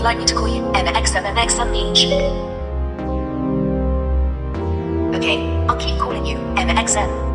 would like me to call you MXMMXMH. Okay, I'll keep calling you MXM.